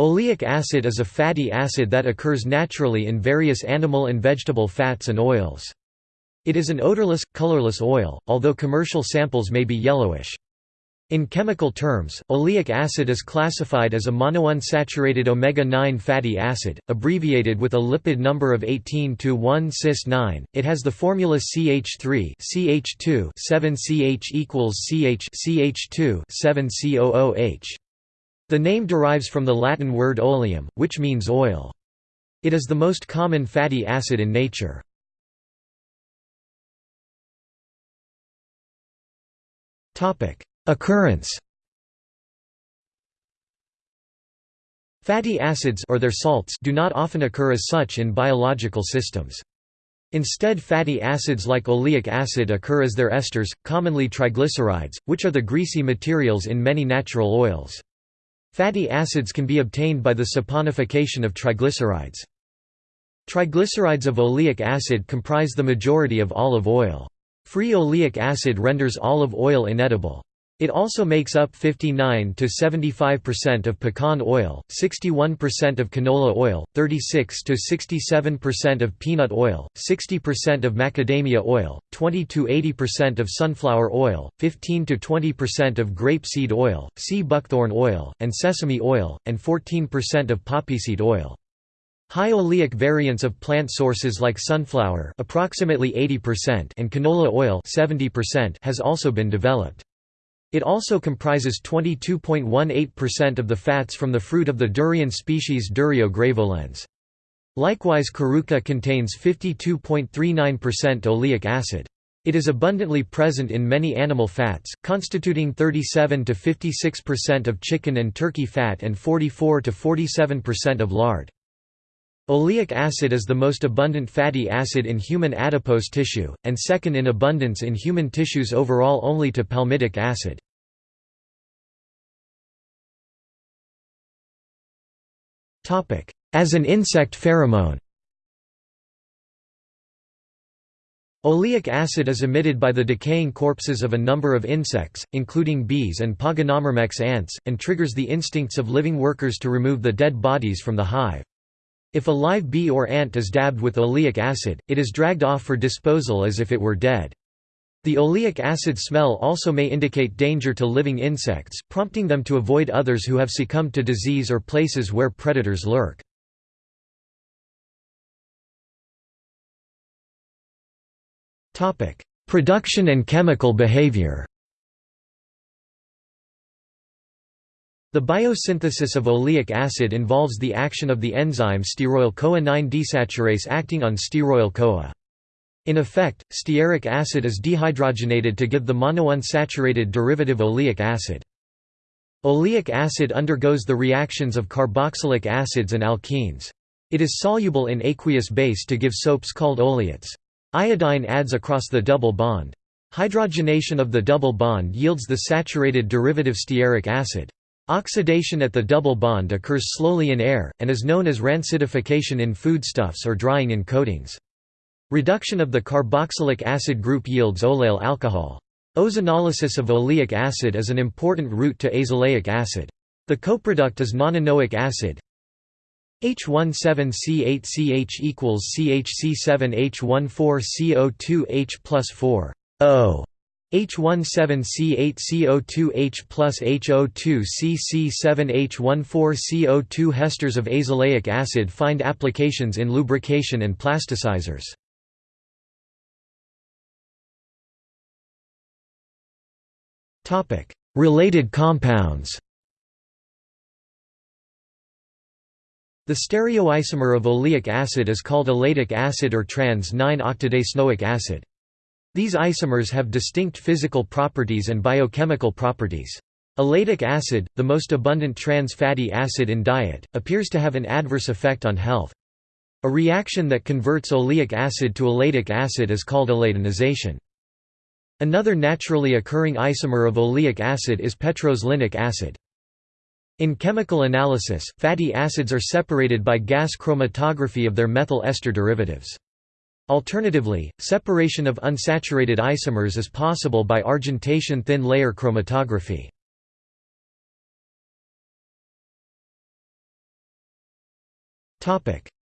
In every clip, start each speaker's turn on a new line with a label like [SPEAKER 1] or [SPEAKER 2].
[SPEAKER 1] Oleic acid is a fatty acid that occurs naturally in various animal and vegetable fats and oils. It is an odorless, colorless oil, although commercial samples may be yellowish. In chemical terms, oleic acid is classified as a monounsaturated omega-9 fatty acid, abbreviated with a lipid number of 18 to 1 cis 9. It has the formula CH3 CH2 7 CH equals CH CH2 7 COOH. The name derives from the Latin word oleum, which means oil. It is the most common fatty acid in nature. Occurrence Fatty acids or their salts do not often occur as such in biological systems. Instead fatty acids like oleic acid occur as their esters, commonly triglycerides, which are the greasy materials in many natural oils. Fatty acids can be obtained by the saponification of triglycerides. Triglycerides of oleic acid comprise the majority of olive oil. Free oleic acid renders olive oil inedible. It also makes up 59 to 75% of pecan oil, 61% of canola oil, 36 to 67% of peanut oil, 60% of macadamia oil, 20 to 80% of sunflower oil, 15 to 20% of grapeseed oil, sea buckthorn oil, and sesame oil, and 14% of poppyseed oil. High oleic variants of plant sources like sunflower approximately 80% and canola oil 70% has also been developed. It also comprises 22.18% of the fats from the fruit of the durian species Durio graveolens. Likewise karuka contains 52.39% oleic acid. It is abundantly present in many animal fats, constituting 37 to 56% of chicken and turkey fat and 44 to 47% of lard. Oleic acid is the most abundant fatty acid in human adipose tissue, and second in abundance in human tissues overall only to palmitic acid. As an insect pheromone Oleic acid is emitted by the decaying corpses of a number of insects, including bees and Pogonomyrmex ants, and triggers the instincts of living workers to remove the dead bodies from the hive. If a live bee or ant is dabbed with oleic acid, it is dragged off for disposal as if it were dead. The oleic acid smell also may indicate danger to living insects, prompting them to avoid others who have succumbed to disease or places where predators lurk. Production and chemical behavior The biosynthesis of oleic acid involves the action of the enzyme stearoyl-CoA 9 desaturase acting on stearoyl-CoA. In effect, stearic acid is dehydrogenated to give the monounsaturated derivative oleic acid. Oleic acid undergoes the reactions of carboxylic acids and alkenes. It is soluble in aqueous base to give soaps called oleates. Iodine adds across the double bond. Hydrogenation of the double bond yields the saturated derivative stearic acid. Oxidation at the double bond occurs slowly in air, and is known as rancidification in foodstuffs or drying in coatings. Reduction of the carboxylic acid group yields oleyl alcohol. Ozonolysis of oleic acid is an important route to azelaic acid. The coproduct is nonanoic acid. H17C8CH equals CHC7H14CO2H plus 4 O. H17C8CO2H plus HO2CC7H14CO2 Hesters of azelaic acid find applications in lubrication and plasticizers. Related compounds The stereoisomer of oleic acid is called elaidic acid or trans-9-octadecenoic acid. These isomers have distinct physical properties and biochemical properties. Elaidic acid, the most abundant trans fatty acid in diet, appears to have an adverse effect on health. A reaction that converts oleic acid to elaidic acid is called elaidinization. Another naturally occurring isomer of oleic acid is petroselinic acid. In chemical analysis, fatty acids are separated by gas chromatography of their methyl ester derivatives. Alternatively, separation of unsaturated isomers is possible by argentation thin layer chromatography.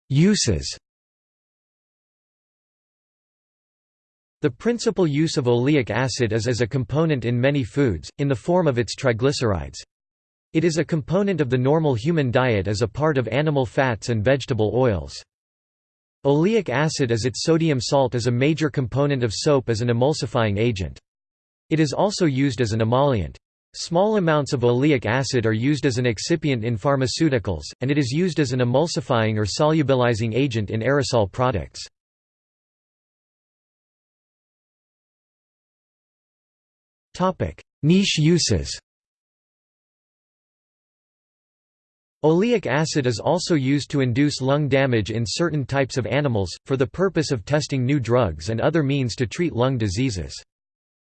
[SPEAKER 1] Uses The principal use of oleic acid is as a component in many foods, in the form of its triglycerides. It is a component of the normal human diet as a part of animal fats and vegetable oils. Oleic acid as its sodium salt is a major component of soap as an emulsifying agent. It is also used as an emollient. Small amounts of oleic acid are used as an excipient in pharmaceuticals, and it is used as an emulsifying or solubilizing agent in aerosol products. Niche uses Oleic acid is also used to induce lung damage in certain types of animals, for the purpose of testing new drugs and other means to treat lung diseases.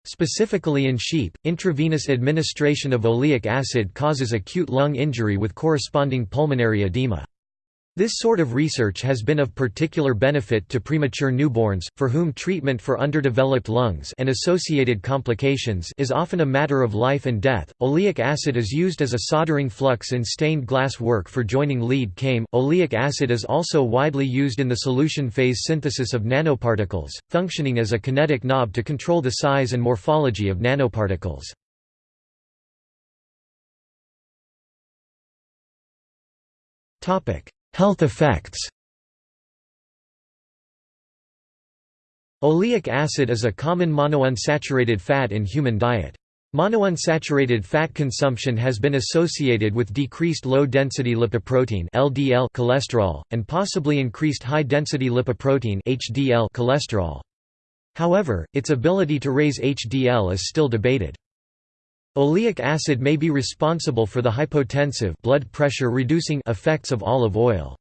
[SPEAKER 1] Specifically in sheep, intravenous administration of oleic acid causes acute lung injury with corresponding pulmonary edema. This sort of research has been of particular benefit to premature newborns, for whom treatment for underdeveloped lungs and associated complications is often a matter of life and death. Oleic acid is used as a soldering flux in stained glass work for joining lead came. Oleic acid is also widely used in the solution phase synthesis of nanoparticles, functioning as a kinetic knob to control the size and morphology of nanoparticles. Topic: Health effects Oleic acid is a common monounsaturated fat in human diet. Monounsaturated fat consumption has been associated with decreased low-density lipoprotein (LDL) cholesterol and possibly increased high-density lipoprotein (HDL) cholesterol. However, its ability to raise HDL is still debated. Oleic acid may be responsible for the hypotensive blood pressure reducing effects of olive oil.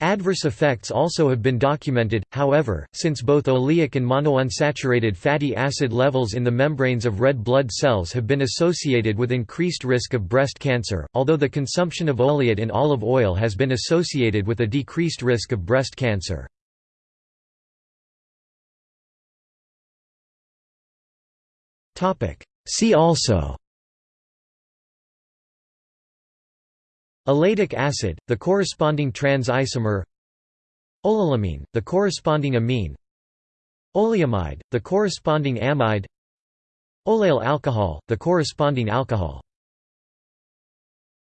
[SPEAKER 1] Adverse effects also have been documented, however, since both oleic and monounsaturated fatty acid levels in the membranes of red blood cells have been associated with increased risk of breast cancer, although the consumption of oleate in olive oil has been associated with a decreased risk of breast cancer. See also Elaidic acid, the corresponding trans isomer Oleylamine, the corresponding amine. Oleamide, the corresponding amide. Oleyl alcohol, the corresponding alcohol